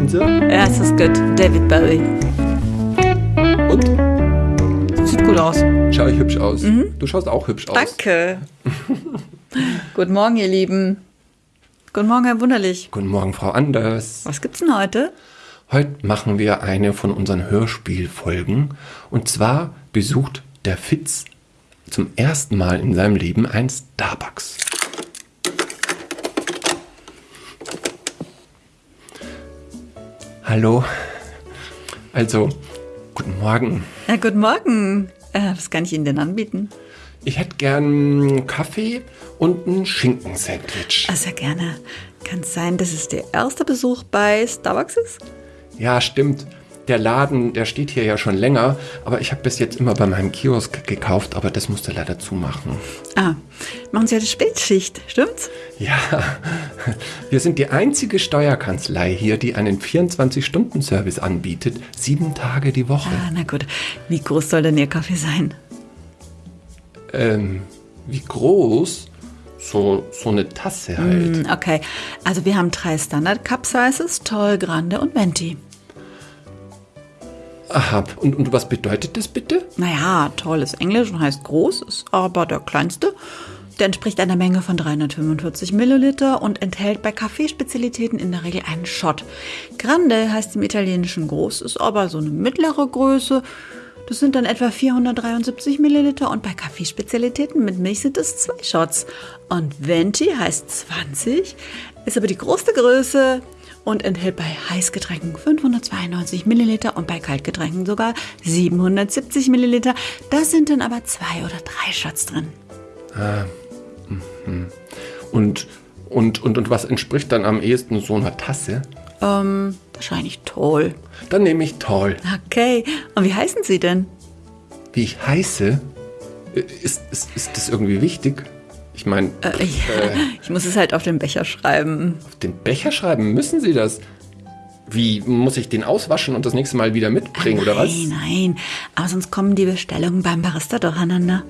Kennst du? Ja, es ist gut. David Bowie. Und? Sieht gut aus. Schau ich hübsch aus? Du schaust auch hübsch aus. Danke. Guten Morgen, ihr Lieben. Guten Morgen, Herr Wunderlich. Guten Morgen, Frau Anders. Was gibt's denn heute? Heute machen wir eine von unseren Hörspielfolgen. Und zwar besucht der Fitz zum ersten Mal in seinem Leben ein Starbucks. Hallo. Also, guten Morgen. Ja, guten Morgen. Äh, was kann ich Ihnen denn anbieten? Ich hätte gern Kaffee und ein Schinkensandwich. Ah, sehr gerne. Kann es sein, dass es der erste Besuch bei Starbucks ist? Ja, stimmt. Der Laden, der steht hier ja schon länger, aber ich habe bis jetzt immer bei meinem Kiosk gekauft, aber das musste leider zumachen. Ah, machen Sie heute Spätschicht, stimmt's? Ja, wir sind die einzige Steuerkanzlei hier, die einen 24-Stunden-Service anbietet, sieben Tage die Woche. Ah, na gut. Wie groß soll denn Ihr Kaffee sein? Ähm, wie groß? So, so eine Tasse halt. Hm, Okay, also wir haben drei Standard Cup Sizes, Tall, Grande und Venti. Aha, und, und was bedeutet das bitte? Naja, toll ist Englisch und heißt groß, ist aber der kleinste. Der entspricht einer Menge von 345 Milliliter und enthält bei Kaffeespezialitäten in der Regel einen Shot. Grande heißt im Italienischen groß, ist aber so eine mittlere Größe. Das sind dann etwa 473 Milliliter und bei Kaffeespezialitäten mit Milch sind es zwei Shots. Und Venti heißt 20, ist aber die größte Größe und enthält bei Heißgetränken 592 Milliliter und bei Kaltgetränken sogar 770 Milliliter. Da sind dann aber zwei oder drei Shots drin. Und, und, und, und was entspricht dann am ehesten so einer Tasse? Ähm, wahrscheinlich toll. Dann nehme ich toll. Okay, und wie heißen Sie denn? Wie ich heiße? Ist, ist, ist das irgendwie wichtig? Ich meine, Äh, ich, ich muss es halt auf den Becher schreiben. auf den Becher schreiben müssen Sie das. Wie muss ich den auswaschen und das nächste Mal wieder mitbringen oder was? Nein, nein, aber sonst kommen die Bestellungen beim Barista durcheinander.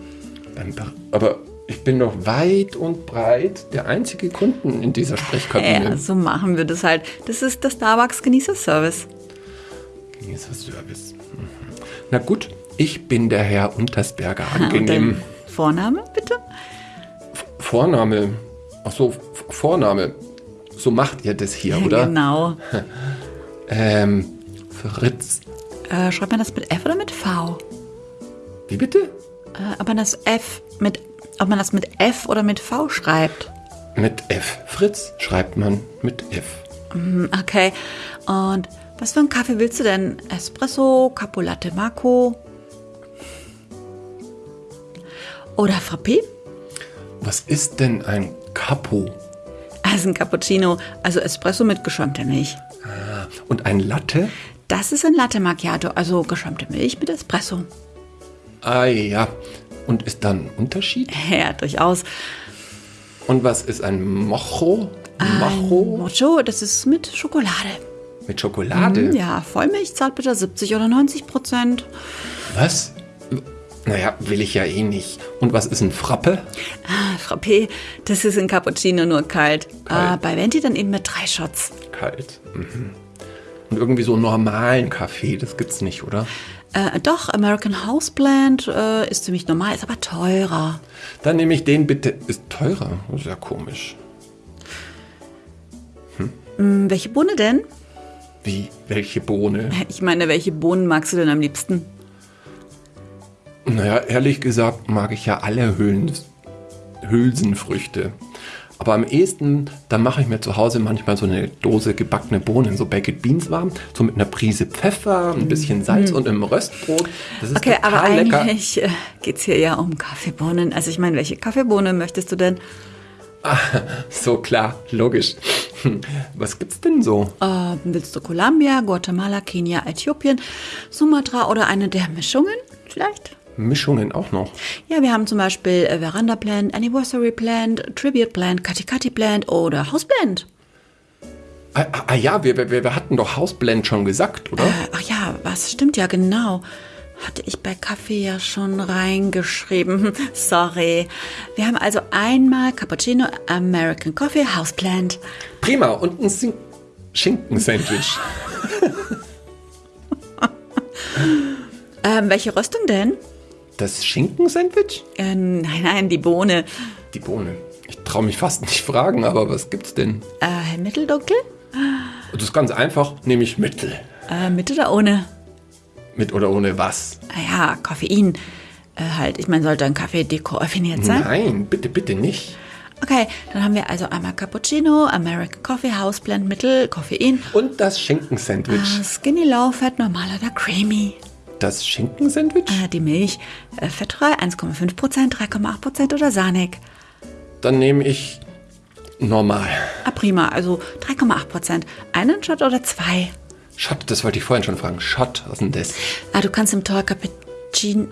Beim Bar- Aber ich bin doch weit und breit der einzige Kunden in dieser Sprechkabine. Ja, so machen wir das halt. Das ist der Starbucks Genießerservice. Genießerservice. Mhm. Na gut, ich bin der Herr Untersberger. Angenehm. Vorname, bitte? Vorname. Ach so, Vorname. So macht ihr das hier, oder? Genau. Ähm, Fritz. Äh, schreibt man das mit F oder mit V? Wie bitte? Äh, ob man das F mit, ob man das mit F oder mit V schreibt? Mit F. Fritz schreibt man mit F. Hm, Okay. Und was für einen Kaffee willst du denn? Espresso, Capo Latte Macco? Oder Frappé? Was ist denn ein Capo? Also ein Cappuccino, also Espresso mit geschäumter Milch. Und ein Latte? Das ist ein Latte Macchiato, also geschäumte Milch mit Espresso. Ah ja. Und ist dann ein Unterschied? Ja, durchaus. Und was ist ein Mocho? Ein Mocho Mocho, das ist mit Schokolade. mit Schokolade? Hm, Ja, Vollmilch zahlt bitte 70 oder 90 Prozent. Was? Naja, will ich ja eh nicht. Und was ist ein Frappe? Ah, Frappé, das ist ein Cappuccino nur kalt. Kalt. Ah, bei Venti dann eben mit drei Shots. Kalt. Mhm. Und irgendwie so einen normalen Kaffee, das gibt's nicht, oder? Äh, doch, American House Blend äh, ist ziemlich normal, ist aber teurer. Dann nehme ich den bitte. Ist teurer? Das ist ja komisch. Hm, welche Bohne denn? Wie? Welche Bohne? Ich meine, welche Bohnen magst du denn am liebsten? Naja, ehrlich gesagt mag ich ja alle Hüllen, Hülsenfrüchte. Aber am ehesten, da mache ich mir zu Hause manchmal so eine Dose gebackene Bohnen, so Baked Beans warm, so mit einer Prise Pfeffer, ein bisschen Salz und einem Röstbrot. Das ist Okay, total aber lecker. eigentlich äh, geht es hier ja um Kaffeebohnen. Also ich meine, welche Kaffeebohne möchtest du denn? So klar, logisch. Was gibt's denn so? Äh, willst du Columbia, Guatemala, Kenia, Äthiopien, Sumatra oder eine der Mischungen vielleicht? Mischungen auch noch. Ja, wir haben zum Beispiel äh, Veranda Blend, Anniversary Blend, Tribute Blend, Katikati Blend oder House Blend. Ah, ah, ah ja, wir, wir, wir hatten doch Hausblend schon gesagt, oder? Äh, ach ja, was stimmt ja genau. Hatte ich bei Kaffee ja schon reingeschrieben. Sorry. Wir haben also einmal Cappuccino, American Coffee, House Blend. Prima. Und ein Sing Schinkensandwich. Ähm, welche Röstung denn? Das Schinkensandwich? Äh, nein, nein, die Bohne. Die Bohne. Ich traue mich fast nicht fragen, aber was gibt's denn? Äh, mitteldunkel? Das ist ganz einfach, nehme ich Mittel. Äh, mit oder ohne? Mit oder ohne was? Naja, Koffein. Äh, halt, ich meine, sollte ein Kaffee dekoffiniert sein? Nein, bitte, bitte nicht. Okay, dann haben wir also einmal Cappuccino, American Coffee, Houseblend, Mittel, Koffein. Und das Schinkensandwich. Äh, Skinny Low, Fett, normal oder creamy. Das Schinkensandwich? Äh, die Milch, äh, fettfrei, 1,5%, 3,8% oder sahnig. Dann nehme ich normal. Ah, prima, also 3,8%. Einen Shot oder zwei? Shot, das wollte ich vorhin schon fragen. Shot, was ist denn das? Ah, du kannst im Tall Cappuccino,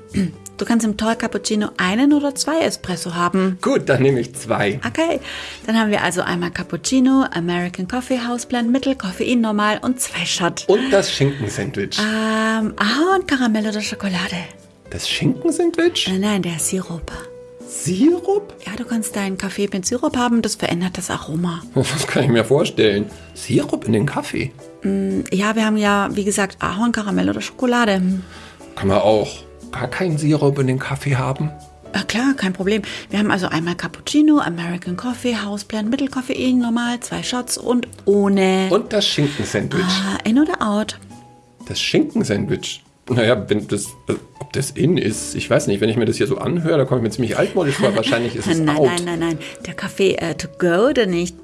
du kannst im Tall Cappuccino einen oder zwei Espresso haben. Gut, dann nehme ich zwei. Okay, dann haben wir also einmal Cappuccino, American Coffee, Houseblend, Mittel, Koffein, normal und zwei Shot. Und das Schinkensandwich. Ähm, Ahorn, Karamell oder Schokolade? Das Schinkensandwich? Nein, nein, der Sirup. Sirup? Ja, du kannst deinen Kaffee mit Sirup haben, das verändert das Aroma. Das kann ich mir vorstellen. Sirup in den Kaffee? Ja, wir haben ja, wie gesagt, Ahorn, Karamell oder Schokolade. Kann man auch gar keinen Sirup in den Kaffee haben? Ja, klar, kein Problem. Wir haben also einmal Cappuccino, American Coffee, Houseblend, Mittelkoffein, normal, zwei Shots und ohne. Und das Schinkensandwich. Ah, in oder out? Das Schinkensandwich. Naja, wenn das, äh, ob das in ist, ich weiß nicht. Wenn ich mir das hier so anhöre, da komme ich mir ziemlich altmodisch vor. Wahrscheinlich ist es nein, out. nein, nein, nein. Der Kaffee äh, to go oder nicht?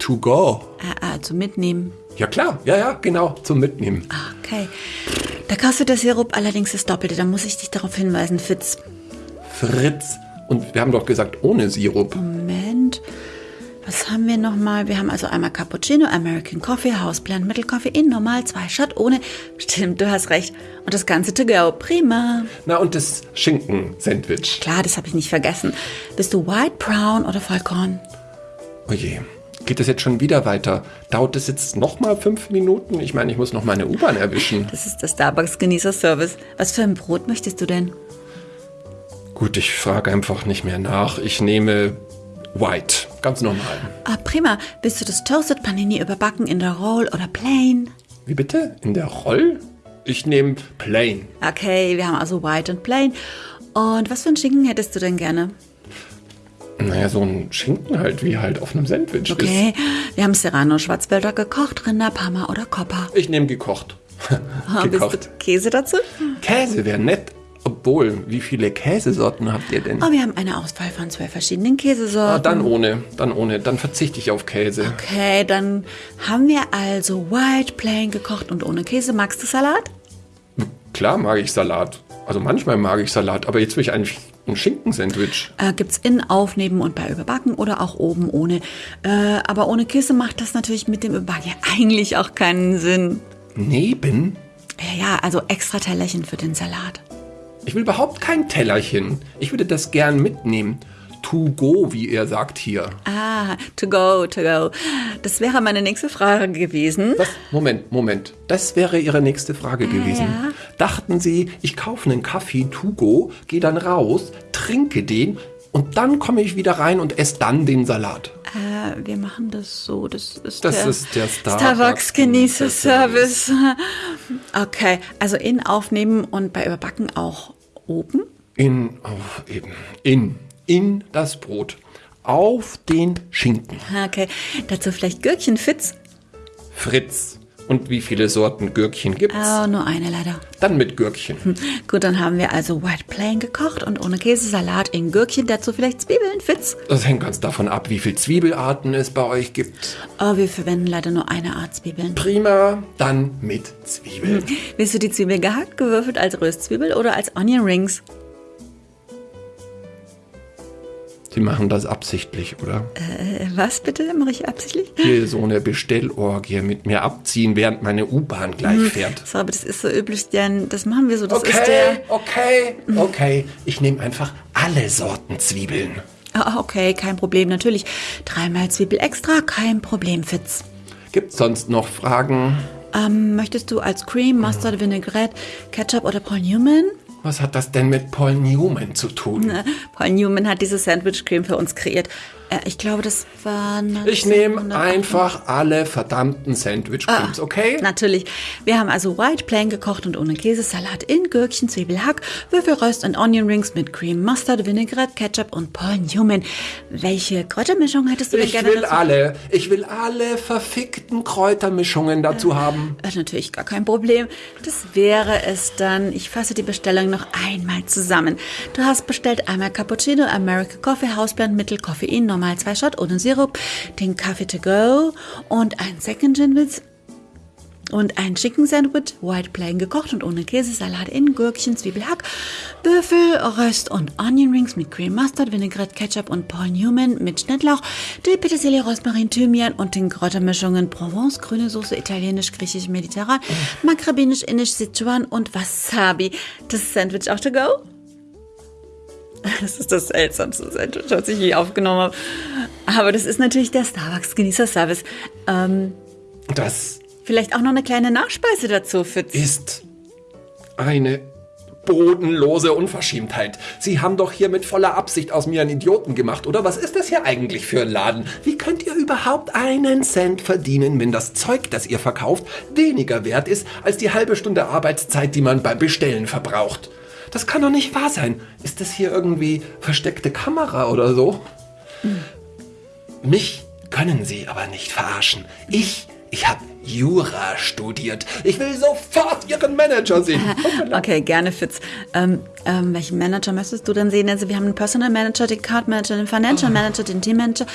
To go. Äh, äh, zum Mitnehmen. Ja klar, ja, ja, genau, zum Mitnehmen. Ah, Okay. Da kostet der Sirup allerdings das Doppelte. Da muss ich dich darauf hinweisen, Fitz. Fritz. Und wir haben doch gesagt, ohne Sirup. Moment. Was haben wir nochmal? Wir haben also einmal Cappuccino, American Coffee, Houseblend, Mittelkoffein, normal, zwei Shot, ohne. Stimmt, du hast recht. Und das Ganze to go. Prima. Na, und das Schinkensandwich. Klar, das habe ich nicht vergessen. Bist du White, Brown oder Vollkorn? Oh je. Geht das jetzt schon wieder weiter? Dauert das jetzt nochmal fünf Minuten? Ich meine, ich muss noch meine U-Bahn erwischen. Das ist der Starbucks-Genießer-Service. Was für ein Brot möchtest du denn? Gut, ich frage einfach nicht mehr nach. Ich nehme White. Ganz normal. Ah, prima. Bist du das Toasted Panini überbacken in der Roll oder plain? Wie bitte? In der Roll? Ich nehme Plain. Okay, wir haben also White und plain. Und was für einen Schinken hättest du denn gerne? Naja, so ein Schinken halt, wie halt auf einem Sandwich Okay, wir haben Serrano, Schwarzwälder gekocht, Rinder, Parma oder Copper. ist. Ich nehme gekocht. Gekocht. du Käse dazu? Käse wäre nett. Obwohl, wie viele Käsesorten habt ihr denn? Oh, wir haben eine Auswahl von zwölf verschiedenen Käsesorten. Ah, dann ohne, dann ohne. Dann verzichte ich auf Käse. Okay, dann haben wir also White, plain gekocht und ohne Käse. Magst du Salat? Klar mag ich Salat. Also manchmal mag ich Salat, aber jetzt will ich eigentlich ein Schinkensandwich. Äh, gibt's in, auf, neben und bei Überbacken oder auch oben ohne. Äh, aber ohne Käse macht das natürlich mit dem Überbacken ja eigentlich auch keinen Sinn. Neben? Ja, ja, also extra Tellerchen für den Salat. Ich will überhaupt kein Tellerchen. Ich würde das gern mitnehmen. To go, wie er sagt hier. Ah, to go, to go. Das wäre meine nächste Frage gewesen. Was? Moment, Moment. Das wäre Ihre nächste Frage gewesen. ja. Dachten Sie, ich kaufe einen Kaffee to go, gehe dann raus, trinke den und dann komme ich wieder rein und esse dann den Salat. Äh, wir machen das so. Das ist Das der, ist der Starbucks Starbucks. Okay, also in, aufnehmen und bei Überbacken auch oben. In, auf eben, in, in das Brot. Auf den Schinken. Okay, dazu vielleicht Gürkchen Fitz. Fritz. Und wie viele Sorten Gürkchen gibt's? Oh, nur eine leider. Dann mit Gürkchen. Gut, dann haben wir also White Plain gekocht und ohne Käsesalat in Gürkchen, dazu vielleicht Zwiebeln, Fitz. Das hängt ganz davon ab, wie viele Zwiebelarten es bei euch gibt. Oh, wir verwenden leider nur eine Art Zwiebeln. Prima, dann mit Zwiebeln. Willst du die Zwiebel gehackt, gewürfelt als Röstzwiebel oder als Onion Rings? Sie machen das absichtlich, oder? Äh, was bitte? Mache ich absichtlich? Hier so eine Bestellorgie mit mir abziehen, während meine U-Bahn gleich fährt. So, aber das ist so üblich, denn das machen wir so. Das ist Okay, der. okay, okay. Ich nehme einfach alle Sorten Zwiebeln. Ah, okay, kein Problem, natürlich. Dreimal Zwiebel extra, kein Problem, Fitz. Gibt's sonst noch Fragen? Ähm, möchtest du als Cream, Mustard, Vinaigrette, Ketchup oder Paul Newman? Was hat das denn mit Paul Newman zu tun? Paul Newman hat diese Sandwich Cream für uns kreiert. Äh, ich glaube, das war. Ich nehme 1900 einfach alle verdammten Sandwich Creams, okay? Natürlich. Wir haben also White Plain gekocht und ohne Käse, Salat in Gürkchen, Zwiebel, Hack, Würfelröst und Onion Rings mit Cream, Mustard, Vinaigrette, Ketchup und Paul Newman. Welche Kräutermischung hättest du denn Ich gerne will dazu? alle, ich will alle verfickten Kräutermischungen dazu haben. Äh, natürlich gar kein Problem. Das wäre es dann. Ich fasse die Bestellung noch einmal zusammen. Du hast bestellt einmal Cappuccino, American Coffee, Hausblend, Mittel, Koffein, normal zwei Shot ohne Sirup, den Kaffee to go und ein Second Gin Witz und ein Chicken Sandwich, White Plain gekocht und ohne Käse, Salat in Gürkchen, Zwiebelhack, Büffel, Röst und Onion Rings mit Cream Mustard, Vinaigrette, Ketchup und Paul Newman mit Schnittlauch, Dill, Petersilie, Rosmarin, Thymian und den Kräutermischungen Provence, grüne Soße, italienisch, griechisch, mediterran, makrabinisch, indisch, Sichuan und Wasabi. Das Sandwich auch to go? Das ist das seltsamste Sandwich, was ich je aufgenommen habe. Aber das ist natürlich der Starbucks-Genießer-Service. Ähm, Das Vielleicht auch noch eine kleine Nachspeise dazu, Fitz. ist eine bodenlose Unverschämtheit. Sie haben doch hier mit voller Absicht aus mir einen Idioten gemacht, oder? Was ist das hier eigentlich für ein Laden? Wie könnt ihr überhaupt einen Cent verdienen, wenn das Zeug, das ihr verkauft, weniger wert ist als die halbe Stunde Arbeitszeit, die man beim Bestellen verbraucht? Das kann doch nicht wahr sein. Ist das hier irgendwie versteckte Kamera oder so? Mich können Sie aber nicht verarschen. Ich, ich habe Jura studiert. Ich will sofort Ihren Manager sehen. Okay, gerne, Fitz. Ähm, ähm, welchen Manager möchtest du denn sehen? Also wir haben einen Personal Manager, den Card Manager, den Financial Manager, den Team Manager,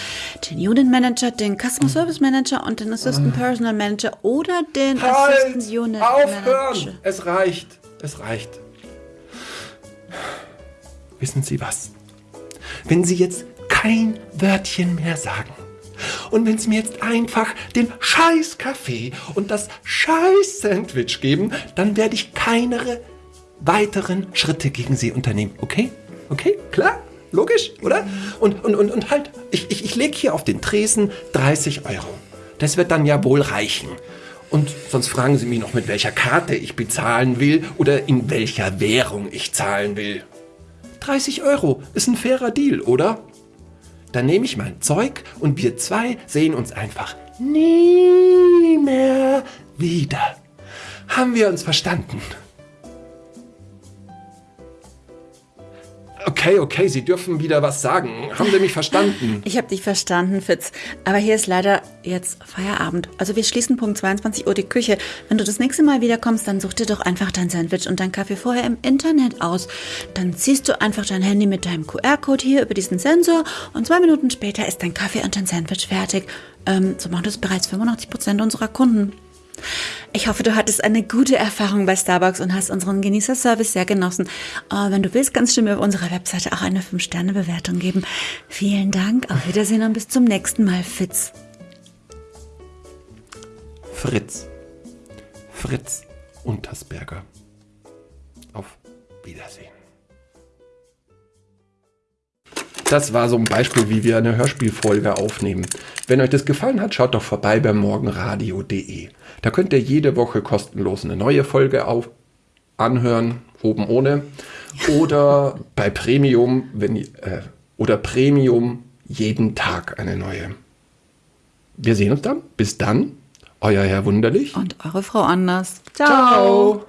den Unit Manager, den Customer Service Manager und den Assistant Personal Manager oder den Assistant Halt! Unit Manager. Aufhören! Es reicht. Es reicht. Wissen Sie was? Wenn Sie jetzt kein Wörtchen mehr sagen und wenn Sie mir jetzt einfach den scheiß Kaffee und das scheiß Sandwich geben, dann werde ich keine weiteren Schritte gegen Sie unternehmen. Okay? Okay? Klar? Logisch, oder? Und, und, und, und halt, ich, ich, ich lege hier auf den Tresen 30 Euro. Das wird dann ja wohl reichen. Und sonst fragen Sie mich noch, mit welcher Karte ich bezahlen will oder in welcher Währung ich zahlen will. 30 Euro ist ein fairer Deal, oder? Dann nehme ich mein Zeug und wir zwei sehen uns einfach nie mehr wieder. Haben wir uns verstanden? Okay, okay, Sie dürfen wieder was sagen. Haben Sie mich verstanden? Ich habe dich verstanden, Fitz. Aber hier ist leider jetzt Feierabend. Also wir schließen Punkt 22 Uhr die Küche. Wenn du das nächste Mal wiederkommst, dann such dir doch einfach dein Sandwich und dein Kaffee vorher im Internet aus. Dann ziehst du einfach dein Handy mit deinem QR-Code hier über diesen Sensor und zwei Minuten später ist dein Kaffee und dein Sandwich fertig. Ähm, so machen das bereits 85 Prozent unserer Kunden. Ich hoffe, du hattest eine gute Erfahrung bei Starbucks und hast unseren Genießerservice sehr genossen. Äh, wenn du willst, kannst du mir auf unserer Webseite auch eine 5-Sterne-Bewertung geben. Vielen Dank, auf Wiedersehen und bis zum nächsten Mal, Fitz. Fritz. Fritz Untersberger. Auf Wiedersehen. Das war so ein Beispiel, wie wir eine Hörspielfolge aufnehmen. Wenn euch das gefallen hat, schaut doch vorbei bei morgenradio.de. Da könnt ihr jede Woche kostenlos eine neue Folge auf anhören, oben ohne. Oder bei Premium, wenn äh, oder Premium jeden Tag eine neue. Wir sehen uns dann. Bis dann. Euer Herr Wunderlich. Und eure Frau Anders. Ciao.